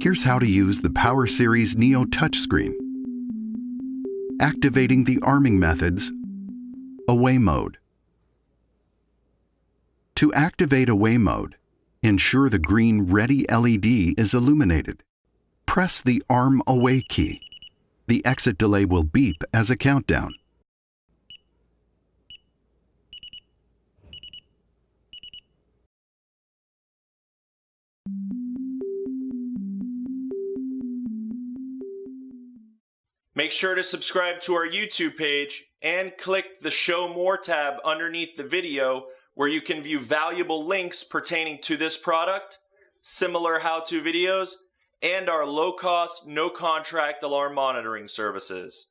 Here's how to use the Power Series Neo touchscreen. Activating the arming methods. Away mode. To activate away mode, ensure the green ready LED is illuminated. Press the arm away key. The exit delay will beep as a countdown. Make sure to subscribe to our YouTube page and click the Show More tab underneath the video where you can view valuable links pertaining to this product, similar how-to videos, and our low-cost, no-contract alarm monitoring services.